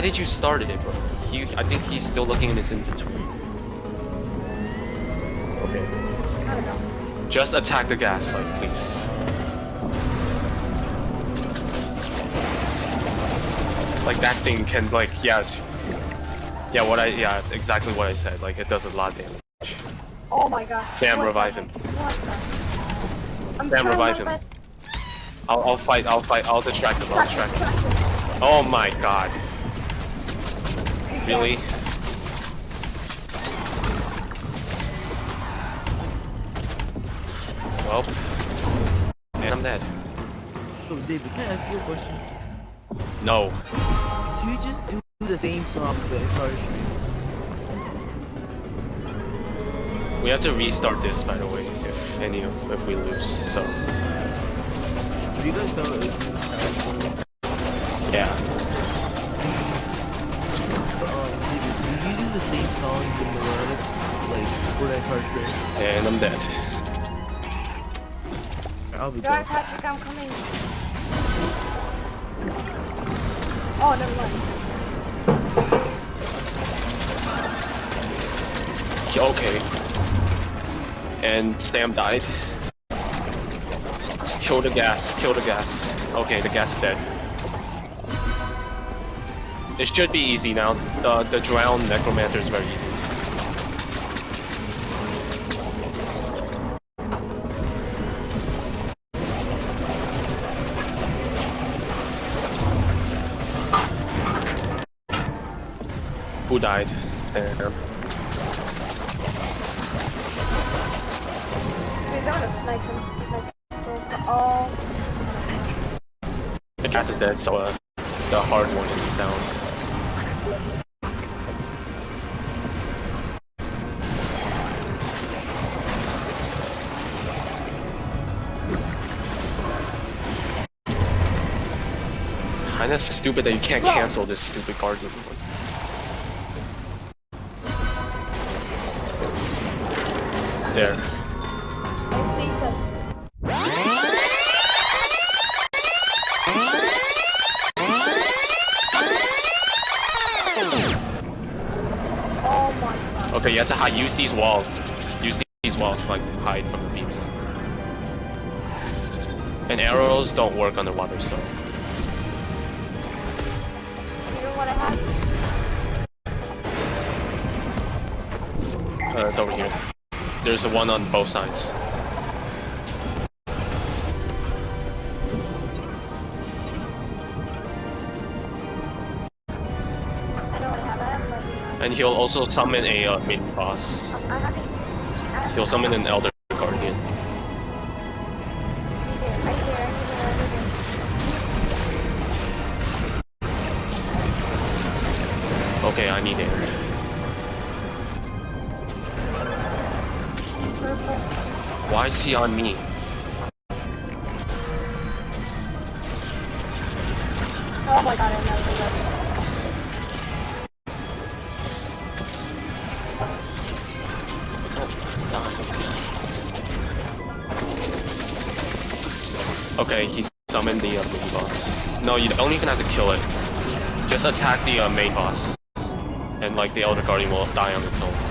why did you start it, bro? He, I think he's still looking in his inventory. Okay. I don't know. Just attack the gas, like, please. Like, that thing can, like, yes. Yeah, what I, yeah, exactly what I said. Like, it does a lot of damage. Oh my god. Sam, What revive him. heck? What the? I'm Sam, revive him. I'll, I'll fight, I'll fight, I'll distract him, I'll Distract, distract him. distract him. Oh my god. Really? Well, and I'm dead. So David, can I ask you a question? No. Do you just do the same song the entire stream? We have to restart this, by the way, if any of, if we lose, so, Do you guys know if you have yeah. For the entire stream? And I'm dead. I'll be Dark back. Patrick, I'm coming. Oh, never mind. Okay. And Sam died. Just kill the gas, kill the gas. Okay, the gas dead. It should be easy now. The the drowned necromancer is very easy. Died? Sam. Squeeze, I wanna snipe him. with My sword. Oh, The gas is dead, so uh, the hard one is down. Kinda stupid that you can't cancel this stupid guardian. There. I've seen this. My god. Okay, you have to hide. Use these walls. Use these walls to like hide from the beams. And arrows don't work underwater, so. You know what I have? Uh, it's over here. There's a one on both sides. And he'll also summon a uh, mini boss. He'll summon an elder guardian. Okay, I need air. Why is he on me? Oh my god, I know. Okay, he summoned the uh, mini boss. No, you don't even have to kill it. Just attack the uh, main boss. And like the elder guardian will die on its own.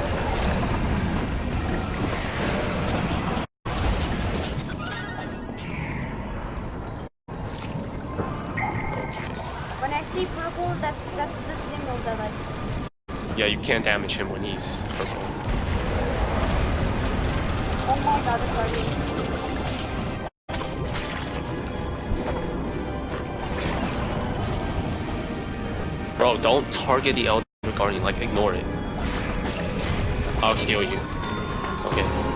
Can't damage him when he's purple. Oh my god, this guardians. Bro, don't target the elder guardian, like ignore it. I'll kill you. Okay.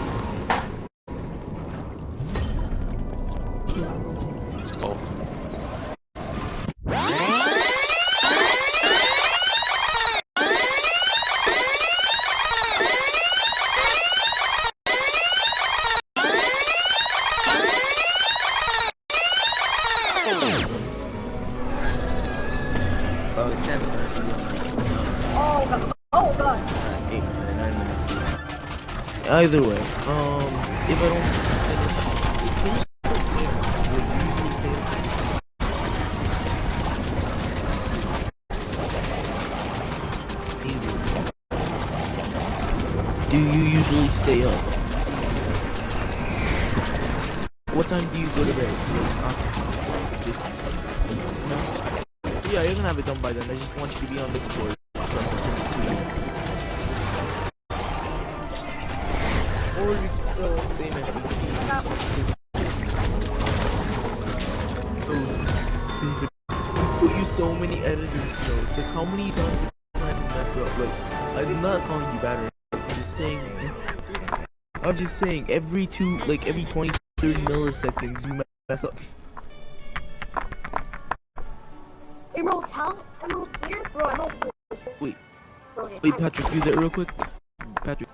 What time do you go to bed? No? Yeah, you're gonna have it done by then. I just want you to be on it to you. Can still stay in PC. So, put you so many editing notes. Like, how many times have you had to mess up? Like, I'm not calling you bad. I'm just saying. I'm just saying, every two, like, every 20, 30 milliseconds, you mess up. Hey, bro, tell Emerald here. Bro, Emerald's close. Wait. Bro, yeah, Wait, Patrick, do that real quick. Patrick.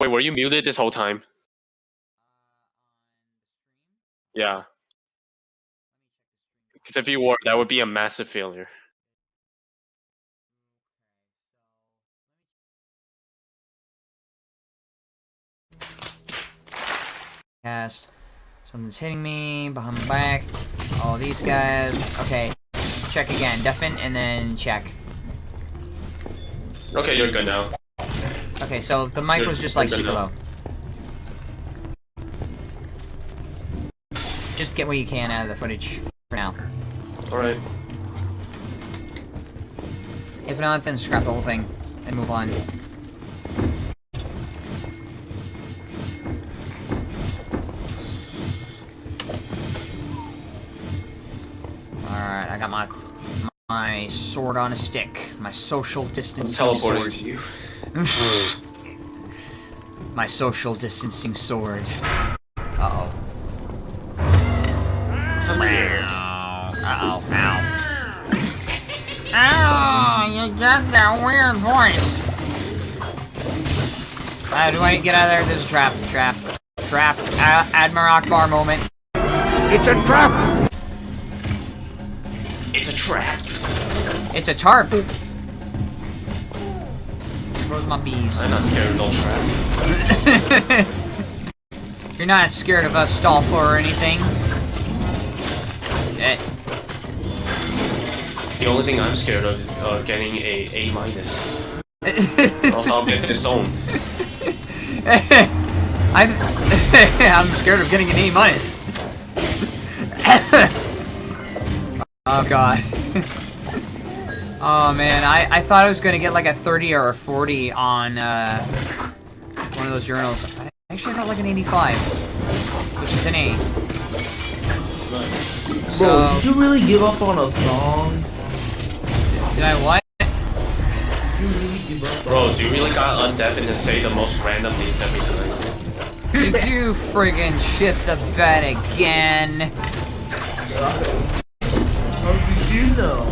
Wait, were you muted this whole time? Uh, yeah. Because if you were, that would be a massive failure. Cast. Something's hitting me behind my back. All these guys. Okay. Check again. Deafen and then check. Okay, you're good now. Okay, so the mic Good, was just like super enough. low. Just get what you can out of the footage for now. Alright. If not, then scrap the whole thing and move on. Alright, I got my my sword on a stick. My social I'm distancing teleporting sword. to you. My social distancing sword. Uh-oh. Come here. Ow! You got that weird voice. Uh, do I get out of there? This is a trap. Trap. Trap. Uh, Admiral Ackbar moment. It's a trap! It's a trap. It's a tarp. Where's my bees? I'm not scared of no trap. You're not scared of us, Stolfo, or anything. Eh, The only thing I'm scared of is uh, getting a A minus. Or else I'll get disowned. I'm I'm scared of getting an A minus. oh god. oh man, I I thought I was gonna get like a 30 or a 40 on uh, one of those journals. I actually got like an 85, which is an A. Bro, So- did you really give up on a song? Did I what? Did you really give up? Bro, do you really got undeafened and say the most random things every time? Did you friggin' shit the bed again? How did you know?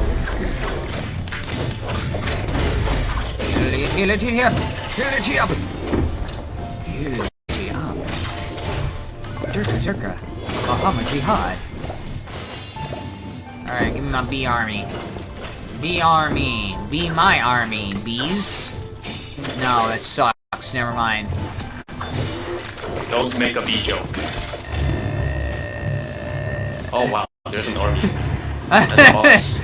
Heal it here! Heal it up! Heal it up. Durka Durka. Bahama Jihad. Alright, give me my bee army. Bee army. Be my army, bees. No, that sucks. Never mind. Don't make a bee joke. Uh, oh wow, there's an army. And a boss.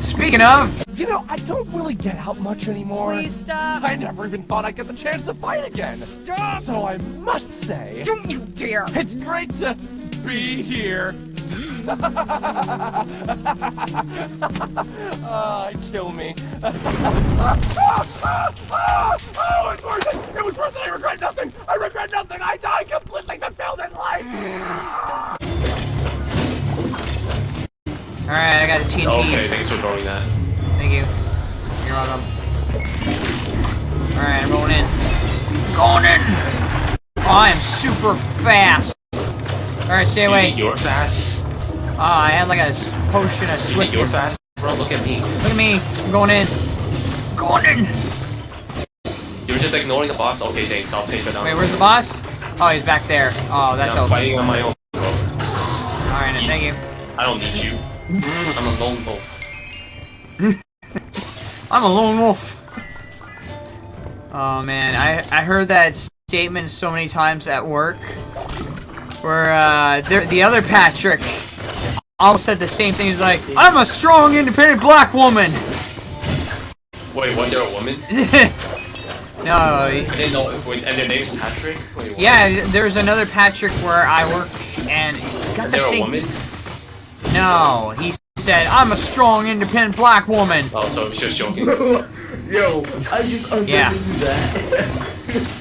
Speaking of, You know, I don't really get out much anymore. Please stop! I never even thought I'd get the chance to fight again. Stop! So I must say, Don't you dare! it's great to be here. Ah, kill me. oh, it was worth it. It was worth it. I regret nothing. I regret nothing. I died completely fulfilled in life. alright, I got a TNT. Okay, thanks for throwing that. Thank you. You're welcome. Alright, I'm going in. Going in! Oh, I am super fast. Alright, stay You away. you're fast? Oh, I had like a potion of You think you're fast? Bro, look at me. Look at me. I'm going in. Going in. You're just ignoring the boss. Okay, thanks. I'll take it out. Wait, where's the boss? Oh, he's back there. Oh, that's I'm fighting on my own, bro. Alright, then, thank you. I don't need you. I'm a lone wolf. I'm a lone wolf. Oh man, I I heard that statement so many times at work, where uh, the other Patrick all said the same thing. He's like, "I'm a strong, independent black woman." Wait, was there a woman? no, I didn't know. Wait, and their name's Patrick? Wait, yeah, there's another Patrick where I work, and he got the same. woman? No, he said, "I'm a strong, independent black woman." Oh, so he was just joking. Yo, I just unbelieve Yeah. that.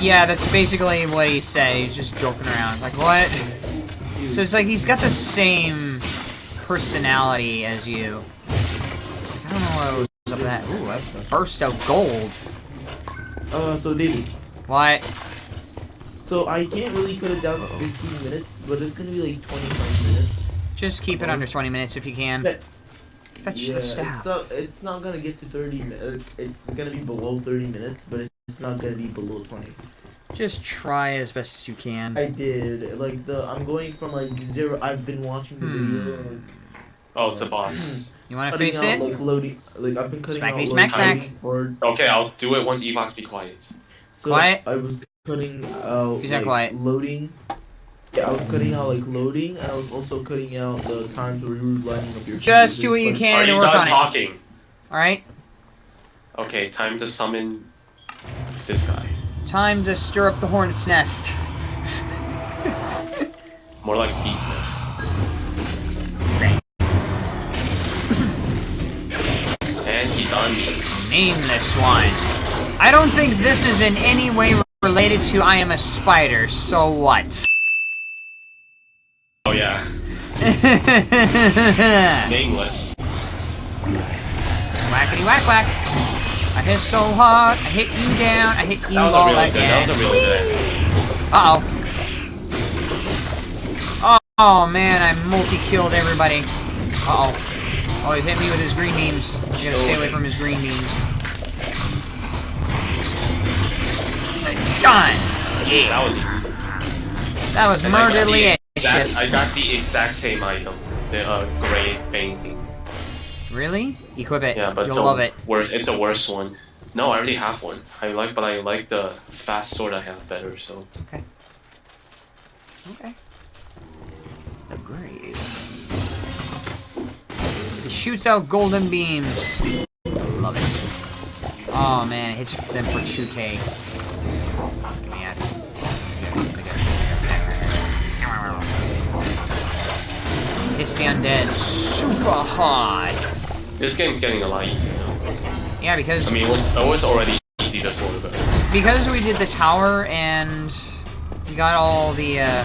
Yeah, that's basically what he said. He was just joking around. Like, what? So it's like he's got the same personality as you. I don't know what was up with that. Ooh, that's the burst of gold. uh, so Davey, What? so I can't really cut it down to 15 minutes, but it's gonna be like 25 minutes. Just keep it under 20 minutes if you can. But- Fetch yeah, the it's staff. not, it's not gonna get to 30 minutes. It's gonna be below 30 minutes, but it's not gonna be below 20. Just try as best as you can. I did like the I'm going from like zero. I've been watching the video. Hmm. and Oh, it's the boss. You want to cutting face out, it? Like loading, like I've been cutting Smackety out smack loading back. for- Okay, I'll do it once Evox be quiet. So Quiet. I was cutting out He's not like, quiet. loading. Yeah, I was cutting out like loading, and I was also cutting out the times where you were lining up your. Just do what you Like, can Are to you work done on it. talking? Alright? Okay, time to summon this guy. Time to stir up the hornet's nest. More like beast nest. And he's on me. Name this one. I don't think this is in any way related to I am a spider, so what? Oh yeah, nameless. Whackety whack whack. I hit so hard, I hit you down, I hit you all really good. That was a really good. Uh oh. Oh, man, I multi-killed everybody. Uh oh. Oh, he's hit me with his green beams. I gotta stay away from his green beams. Done! Yeah! That was easy. That was I murderly exact- I got the exact same item, the uh, gray painting. Really? Equip it. Yeah, but You'll it's a love it. worse. It's a worse one. No, I already have one. I like, but I like the fast sword I have better. So Okay. Okay. Great. It shoots out golden beams. Love it. Oh man, it hits them for 2k. Get me out of here. Hits the undead super hard. This game's getting a lot easier now. Yeah, because I mean, it was it was already easy before, but because we did the tower and we got all the uh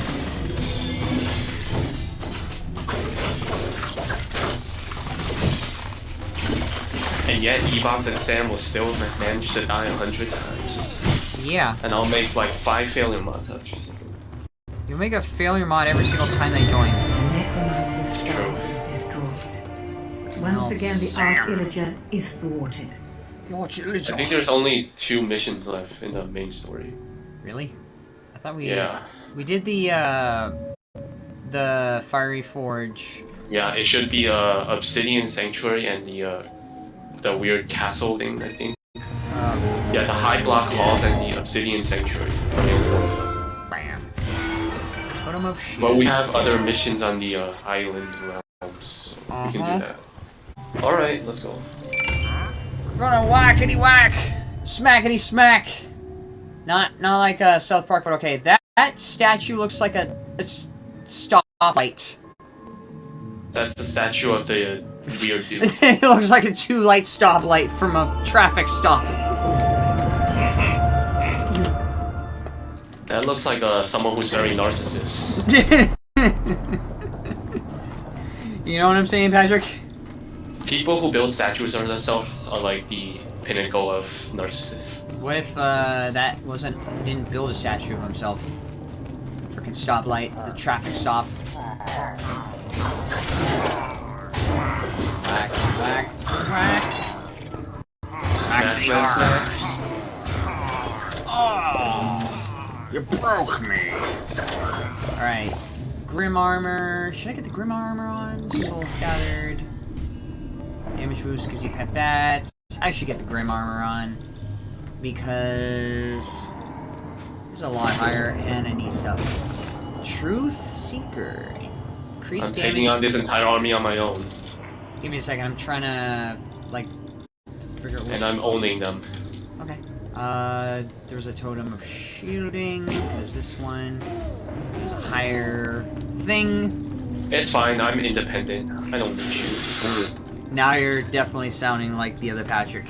and yet Ebox and Sam will still manage to die a hundred times. yeah And I'll make like five failure montages. you'll make a failure mod every single time they join Once Oh, again, the Sam. Arch-Illager is thwarted. I think there's only two missions left in the main story. really i thought we Yeah, we did the uh the fiery forge yeah. It should be uh, Obsidian Sanctuary and the uh, the weird castle thing. I think. um Yeah, the High Block Halls and the Obsidian Sanctuary. are the only ones left. bam totem of But we have other missions on the uh, island realms, so we can Uh-huh. do that. Alright, let's go. We're gonna whackety whack, smackety smack. Not not like uh, South Park, but okay. That that statue looks like a, a stoplight. That's the statue of the uh, weird dude. it looks like a two light stoplight from a traffic stop. That looks like uh, someone who's very narcissist. you know what I'm saying, Patrick? People who build statues of themselves are like the pinnacle of narcissists. What if uh, that wasn't didn't build a statue of himself? Freaking stoplight, the traffic stop. Whack, whack, whack. Smash, smash, smash. Oh, you broke me. All right, grim armor. Should I get the grim armor on? Soul scattered. Damage boost gives you pet bats. I should get the grim armor on because It's a lot higher, and I need stuff. Truth Seeker. Increase I'm damage. taking on this entire army on my own, Give me a second. I'm trying to like figure out which. and I'm owning them. Okay. Uh, there's a totem of shielding. There's this one. There's a higher thing. It's fine. I'm independent. I don't need you. Now you're definitely sounding like the other Patrick.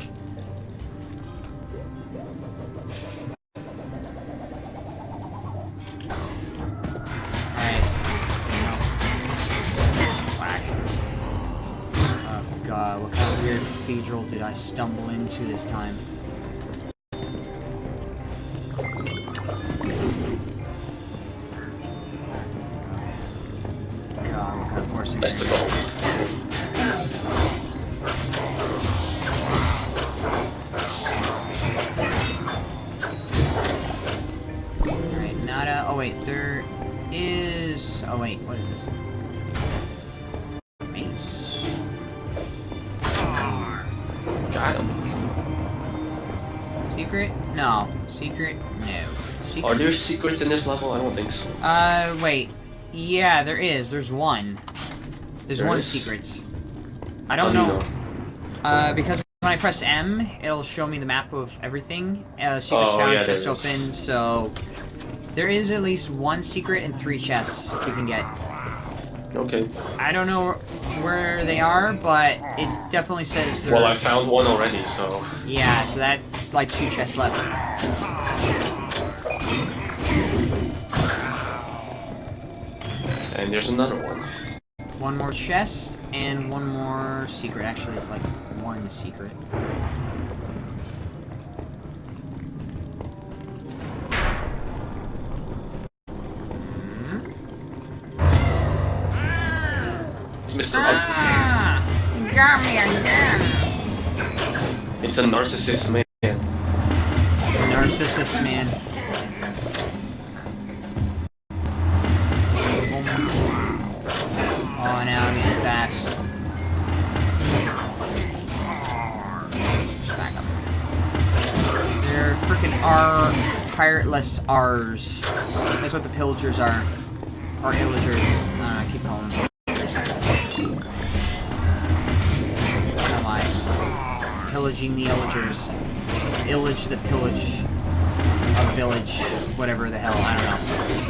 Oh god, what kind of weird cathedral did I stumble into this time? Secret? No. Secret? No. Secret? Are there secrets in this level? I don't think so. Uh, wait. Yeah, there is. There's one. There's There one is? secret. I don't know. you Uh, because when I press M, it'll show me the map of everything. Uh, secrets Oh, found, yeah, chest open, so... There is at least one secret and three chests you can get. Okay. I don't know where they are, but it definitely says. Well, I found one already, so Yeah, so that, like, two chests left. and there's another one. One more chest, and one more secret. Actually, it's like one secret. It's Mr. Ah! You got me again! It's a narcissist man. Narcissus, man. Oh, now I'm getting fast. Smack 'em. They're freaking R pirateless R's. That's what the pillagers are. Or illagers. I don't know, I keep calling them? Pillaging the illagers. Illage the pillage of village. Whatever the hell, I don't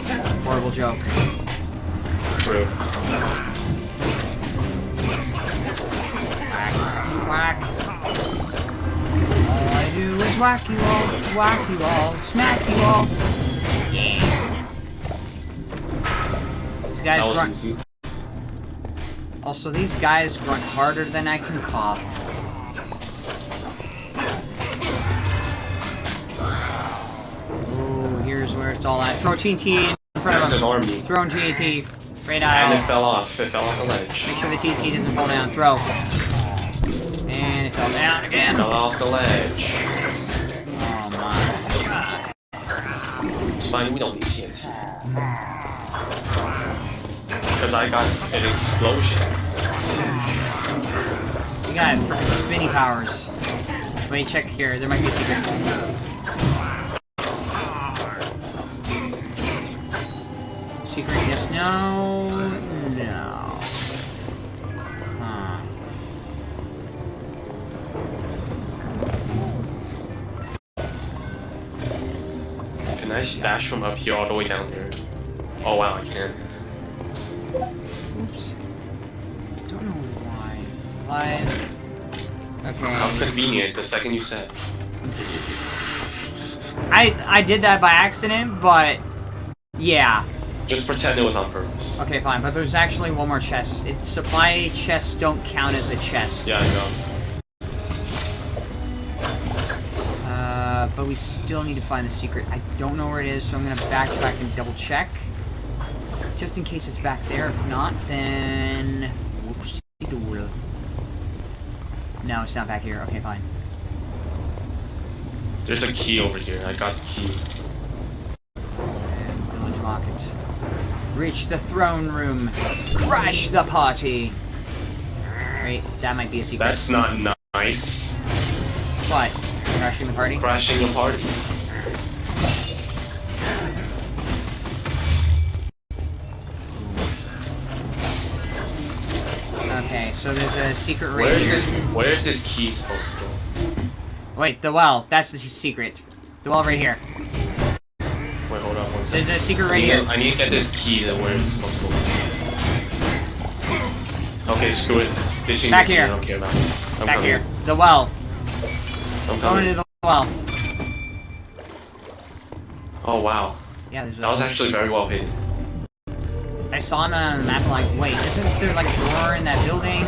know. Horrible joke. True. Whack. Whack. All I do is whack you all, whack you all, smack you all. Yeah. These guys grunt. Also, these guys grunt harder than I can cough. Where it's all at. Throw TNT in front of army. Throw TNT. Right And it fell off. It fell off the ledge. Make sure the TNT doesn't fall down. Throw. And it fell down again. Fell off the ledge. Oh my god. It's fine, we don't need TNT. Hmm. Because I got an explosion. We got freaking spinny powers. me check here. There might be a secret. Secret, yes, no, no. Huh. Can I dash from up here all the way down there? Oh wow, I can. Oops. Don't know why. Live. How convenient, the second you said. I I did that by accident, but yeah. Just pretend it was on purpose. Okay, fine. But there's actually one more chest. It, supply chests don't count as a chest. Yeah, I know. Uh, but we still need to find the secret. I don't know where it is, so I'm gonna backtrack and double check. Just in case it's back there. If not, then... Whoops. No, it's not back here. Okay, fine. There's a key over here. I got the key. And village market. Reach the throne room. Crash the party. Wait, that might be a secret. That's not nice. What? Crashing the party? Crashing the party. Okay, so there's a secret room. Where's this, where's this key supposed to go? Wait, the well. That's the secret. The well right here. There's a secret right here. to, I need to get this key to where it's supposed to go. Okay, screw it. Ditching Back here. I don't care about it. I'm Back coming. here. The well. I'm Going coming. into the well. Oh wow, Yeah, there's a that was actually very well hidden. I saw that on the map like, wait, isn't there like a door in that building?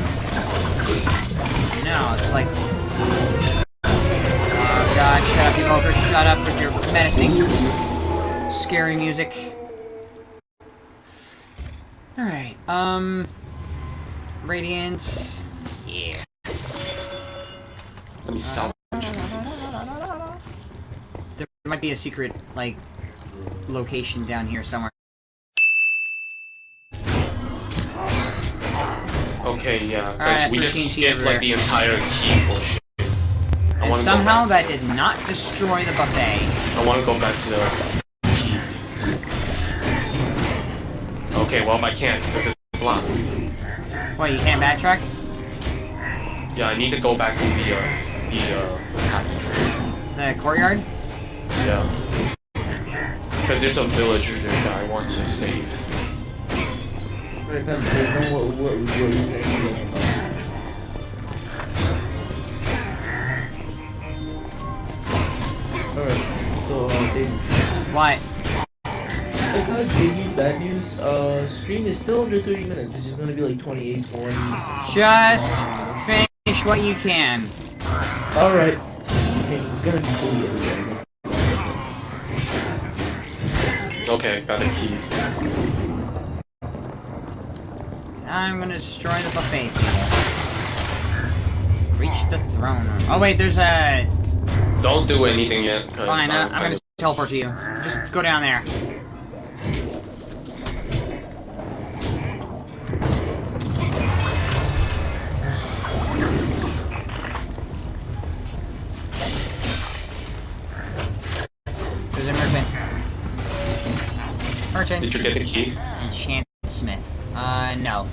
No, it's like... Oh god, shut up, you Evoker, shut up with your menacing, scary music. Alright, um... Radiance... Yeah. Let me salvage. There might be a secret, like, location down here somewhere. Okay, yeah, Alright, we just 13 skipped like the entire key bullshit. And somehow that did not destroy the buffet. I want to go back to the Okay, well I can't because it's locked. What, you can't backtrack? Yeah, I need to go back to the uh, the uh, passage. The courtyard? Yeah. Because there's a villager there that I want to save. Right, Pam, then what, what, what were you saying? Alright, so, uh, David. What? I got Davey's bad news. Uh, stream is still under 30 minutes. It's just gonna be like 28, 40. Just finish what you can. Alright. Okay, it's gonna be fully edited. Okay, got the key. I'm gonna destroy the buffet table. Reach the throne room. Oh wait, there's a... Don't do anything yet, Fine, uh, I'm I'm gonna teleport to you. Just go down there. Did you get the key? Enchant Smith. Uh, no.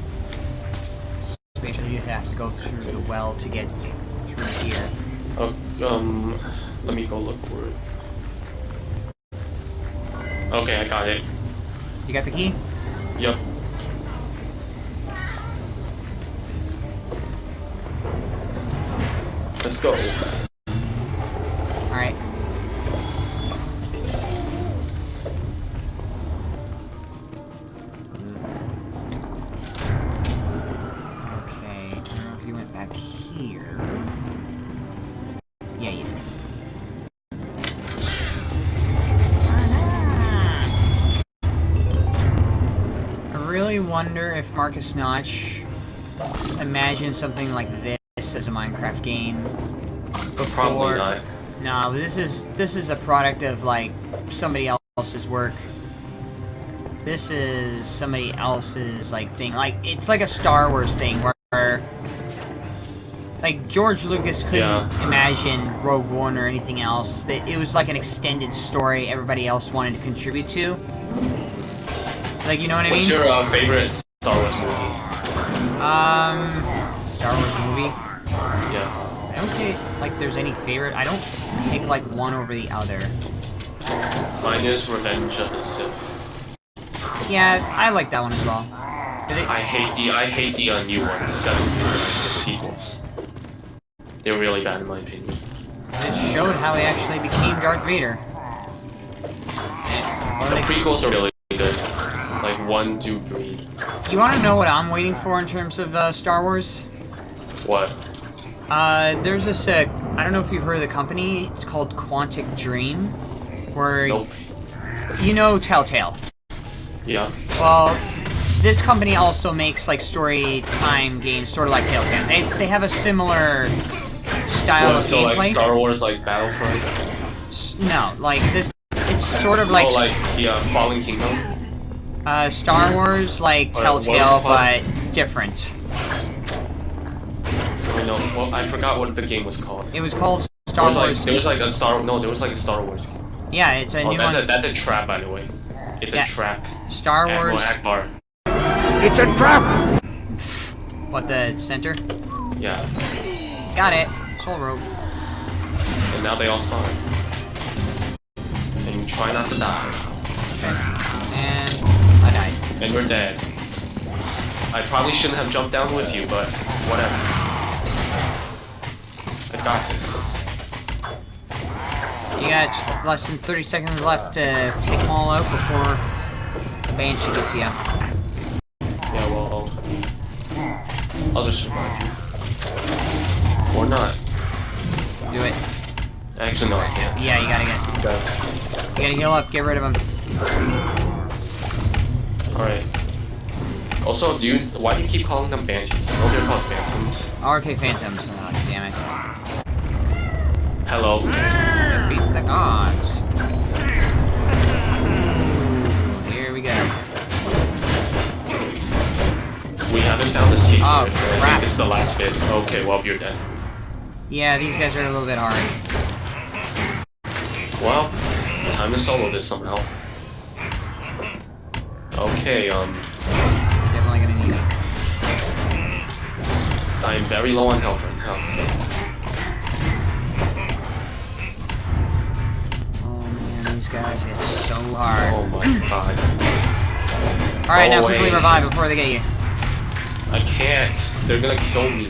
Basically, you have to go through the well to get through here. Oh, um, let me go look for it. Okay, I got it. You got the key? Yep. Let's go. Alright. Wonder if Markus Notch imagined something like this as a Minecraft game before. Probably not. No, this is this is a product of like somebody else's work. This is somebody else's like thing. Like it's like a Star Wars thing where like George Lucas couldn't Yeah. imagine Rogue One or anything else. It, it was like an extended story everybody else wanted to contribute to. Like you know what I What's mean? your uh, favorite Star Wars movie? Um, Star Wars movie. Yeah. I don't say like there's any favorite. I don't pick like one over the other. Mine is Revenge of the Sith. Yeah, I like that one as well. It- I hate the I hate the uh, new ones, seven, the sequels. They're really bad in my opinion. It showed how he actually became Darth Vader. The prequels are really good. Like one, two, three. you want to know what I'm waiting for in terms of uh, Star Wars? What? Uh, there's this. Uh, I don't know if you've heard of the company. It's called Quantic Dream, where Nope. you know Telltale. Yeah. Well, this company also makes like story time games, sort of like Telltale. They they have a similar style What, of so gameplay. like Star Wars like Battlefront? S- no, like this. It's sort of like, oh, like the uh, Fallen Kingdom? Uh, Star Wars, like Or what was it Telltale, called? but different. I know. Well, I forgot what the game was called. It was called Star was like Wars. there was like a Star no there was like a Star Wars game. yeah, it's a Oh, new that's one. a that's a trap by the way. It's Yeah. a trap. Star Admiral Wars. Ackbar. It's a trap. What, the center? Yeah. Got it. Soul rope. And now they all spawn. And try not to die. And I died. And we're dead. I probably shouldn't have jumped down with you, but whatever. I got this. You got less than 30 seconds left to take them all out before the Banshee gets you. Yeah, well, I'll just survive you. Or not. Do it. Actually, no, I can't. Yeah, you gotta get. You guys. You gotta heal up. Get rid of him. Alright. Also, do you, why do you keep calling them banshees? No, oh, they're called phantoms. RK Phantoms. Oh, damn it. Hello. Beat the gods. Here we go. We haven't found the secret. Oh, and I crap. think this is the last bit. Okay, well, you're dead. Yeah, these guys are a little bit hard. Well, time to solo this somehow. Okay, um, Definitely gonna need it. I am very low on health right now. Oh man, these guys hit so hard. Oh my god. Alright, now quickly revive before they get you. I can't. They're gonna kill me.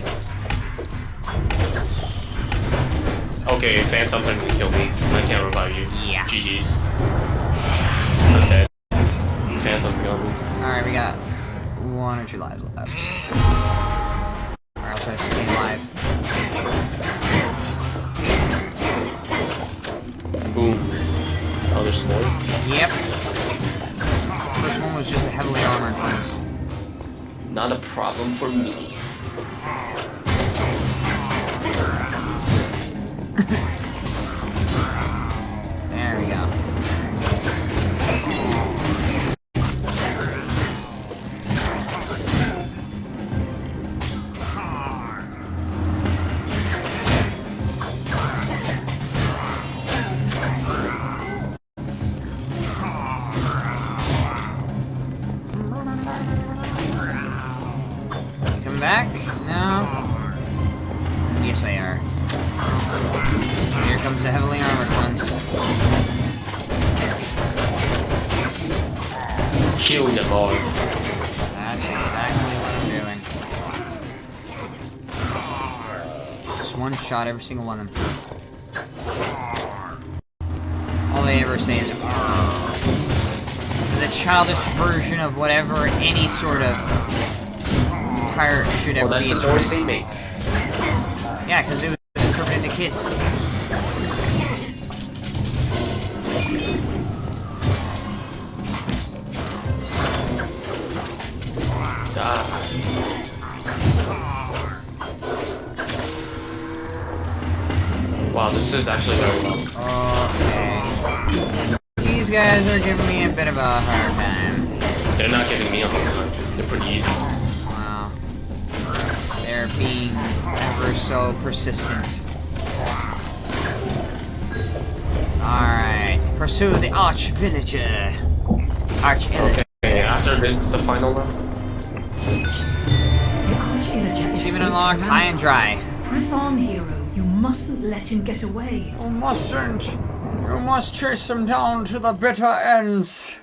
Okay, phantoms gonna kill me. I can't revive you. Yeah. GG's. I'm dead. Phantom's gonna Alright, we got one or two lives left. Alright, I'll try to stay alive. Boom. Oh, there's more? Yep. First one was just a heavily armored ones. Not a problem for me. Every single one of them. All they ever say is "Arr." the childish version of whatever any sort of pirate should Well, ever that's be. the noise they make. Yeah, because it was interpreted to kids. Is actually very well. Okay. These guys are giving me a bit of a hard time. They're not giving me a hard time. They're pretty easy. Oh, wow. They're being ever so persistent. Alright. Pursue the Arch Villager. Arch Villager. Okay, after this, the final level. The Arch-Illager is Achievement unlocked, high and dry. Press on, hero. You mustn't let him get away. You mustn't. You must chase him down to the bitter ends.